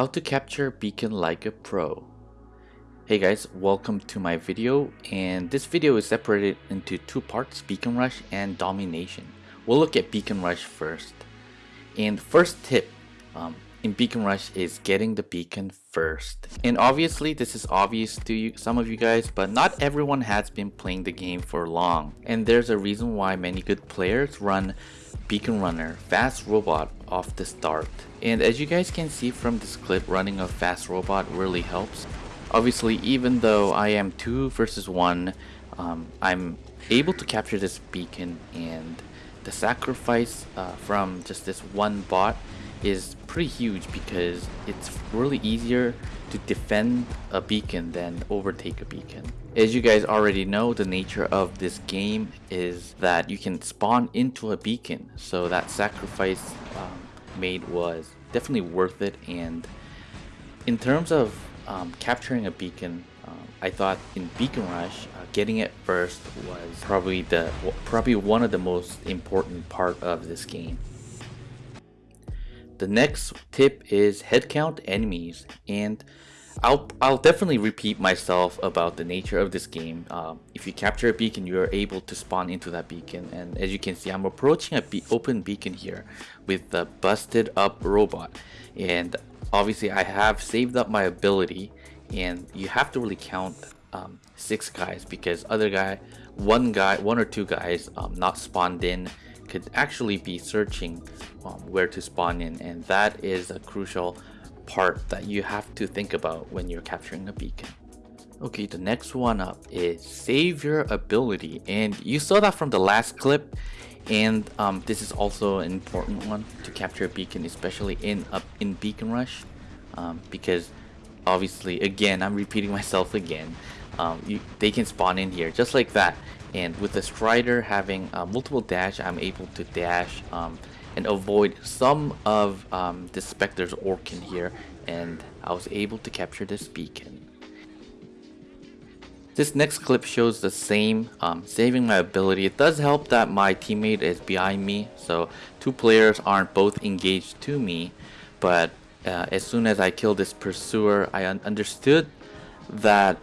How to capture beacon like a pro. Hey guys, welcome to my video and this video is separated into two parts, Beacon Rush and Domination. We'll look at Beacon Rush first. And first tip um, in Beacon Rush is getting the beacon first. And obviously this is obvious to you, some of you guys, but not everyone has been playing the game for long. And there's a reason why many good players run Beacon Runner, Fast Robot off the start. And as you guys can see from this clip, running a Fast Robot really helps. Obviously, even though I am 2 versus 1, um, I'm able to capture this beacon and the sacrifice uh, from just this one bot is pretty huge because it's really easier to defend a beacon than overtake a beacon. As you guys already know, the nature of this game is that you can spawn into a beacon. So that sacrifice um, made was definitely worth it. And in terms of um, capturing a beacon, um, I thought in Beacon Rush, uh, getting it first was probably the probably one of the most important part of this game. The next tip is headcount enemies and I'll, I'll definitely repeat myself about the nature of this game. Um, if you capture a beacon, you are able to spawn into that beacon. And as you can see, I'm approaching a be open beacon here with the busted up robot. And obviously I have saved up my ability and you have to really count um, six guys because other guy, one guy, one or two guys um, not spawned in could actually be searching um, where to spawn in and that is a crucial part that you have to think about when you're capturing a beacon. Okay, the next one up is save your ability and you saw that from the last clip and um, this is also an important one to capture a beacon especially in uh, in beacon rush um, because obviously again I'm repeating myself again um, you, they can spawn in here just like that and with the strider having uh, multiple dash I'm able to dash um, and avoid some of um, the Spectre's orc in here and I was able to capture this beacon. This next clip shows the same um, saving my ability. It does help that my teammate is behind me so two players aren't both engaged to me but uh, as soon as I killed this pursuer I un understood that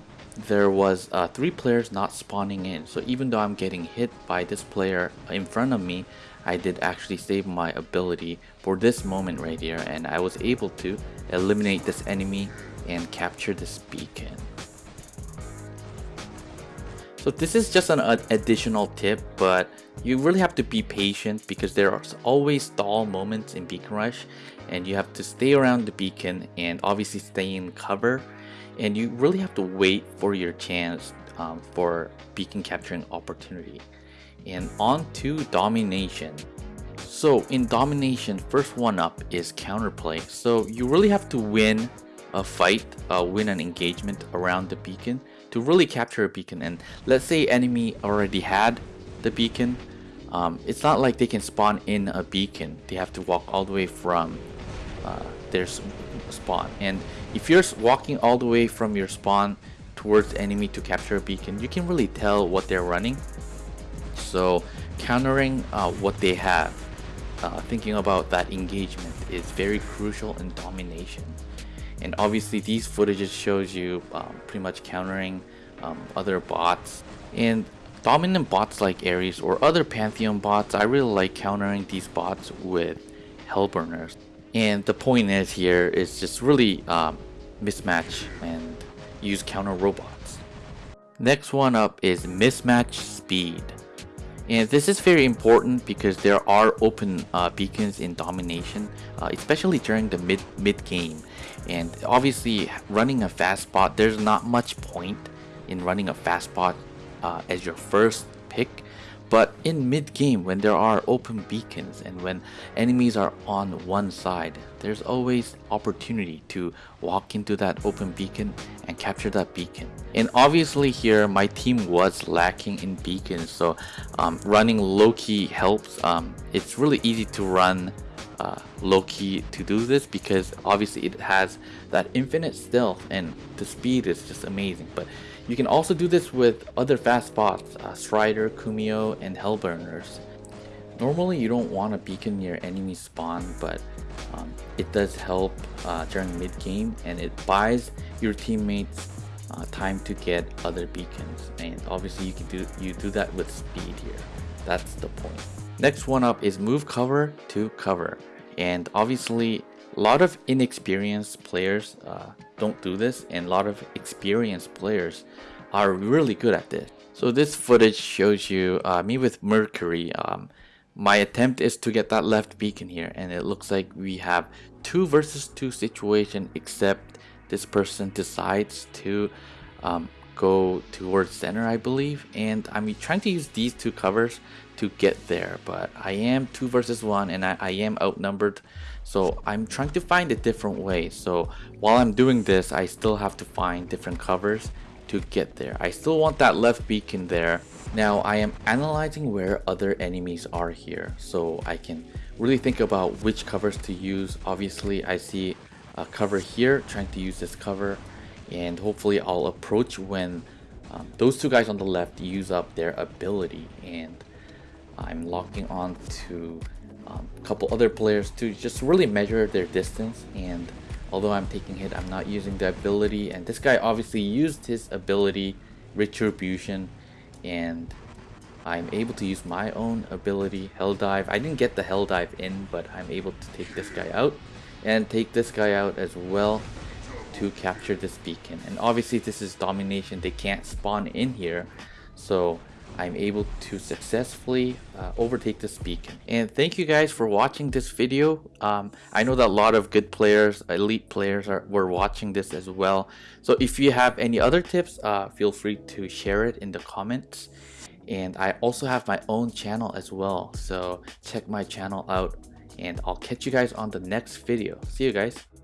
there was uh, three players not spawning in. So even though I'm getting hit by this player in front of me I did actually save my ability for this moment right here. And I was able to eliminate this enemy and capture this beacon. So this is just an additional tip but you really have to be patient because there are always stall moments in Beacon Rush. And you have to stay around the beacon and obviously stay in cover and you really have to wait for your chance um, for beacon capturing opportunity and on to domination. So in domination, first one up is counterplay. So you really have to win a fight, uh, win an engagement around the beacon to really capture a beacon. And let's say enemy already had the beacon. Um, it's not like they can spawn in a beacon. They have to walk all the way from uh, their spawn. And if you're walking all the way from your spawn towards enemy to capture a beacon, you can really tell what they're running so countering uh, what they have, uh, thinking about that engagement is very crucial in domination. And obviously these footages shows you um, pretty much countering um, other bots. And dominant bots like Ares or other Pantheon bots, I really like countering these bots with Hellburners. And the point is here is just really um, mismatch and use counter robots. Next one up is mismatch speed. And this is very important because there are open uh, beacons in domination, uh, especially during the mid mid game. And obviously, running a fast bot, there's not much point in running a fast bot uh, as your first pick but in mid-game, when there are open beacons and when enemies are on one side, there's always opportunity to walk into that open beacon and capture that beacon. And obviously here, my team was lacking in beacons, so um, running Loki helps. Um, it's really easy to run uh, Loki to do this because obviously it has that infinite stealth and the speed is just amazing. But you can also do this with other fast bots, uh, Strider, Kumiho, and Hellburners. Normally you don't want a beacon near enemy spawn, but um, it does help uh, during mid game and it buys your teammates uh, time to get other beacons and obviously you can do you do that with speed here that's the point next one up is move cover to cover and obviously a lot of inexperienced players uh, don't do this and a lot of experienced players are really good at this. So this footage shows you uh, me with Mercury. Um, my attempt is to get that left beacon here and it looks like we have two versus two situation except this person decides to um, go towards center I believe. And I'm trying to use these two covers to get there but I am two versus one and I, I am outnumbered so I'm trying to find a different way. So while I'm doing this I still have to find different covers to get there. I still want that left beacon there. Now I am analyzing where other enemies are here so I can really think about which covers to use. Obviously I see a cover here trying to use this cover and hopefully I'll approach when um, those two guys on the left use up their ability and I'm locking on to um, couple other players to just really measure their distance. And although I'm taking hit I'm not using the ability. And this guy obviously used his ability retribution. And I'm able to use my own ability hell dive. I didn't get the hell dive in but I'm able to take this guy out and take this guy out as well to capture this beacon. And obviously this is domination. They can't spawn in here. So I'm able to successfully uh, overtake this beacon. And thank you guys for watching this video. Um, I know that a lot of good players, elite players are, were watching this as well. So if you have any other tips, uh, feel free to share it in the comments. And I also have my own channel as well. So check my channel out and I'll catch you guys on the next video. See you guys.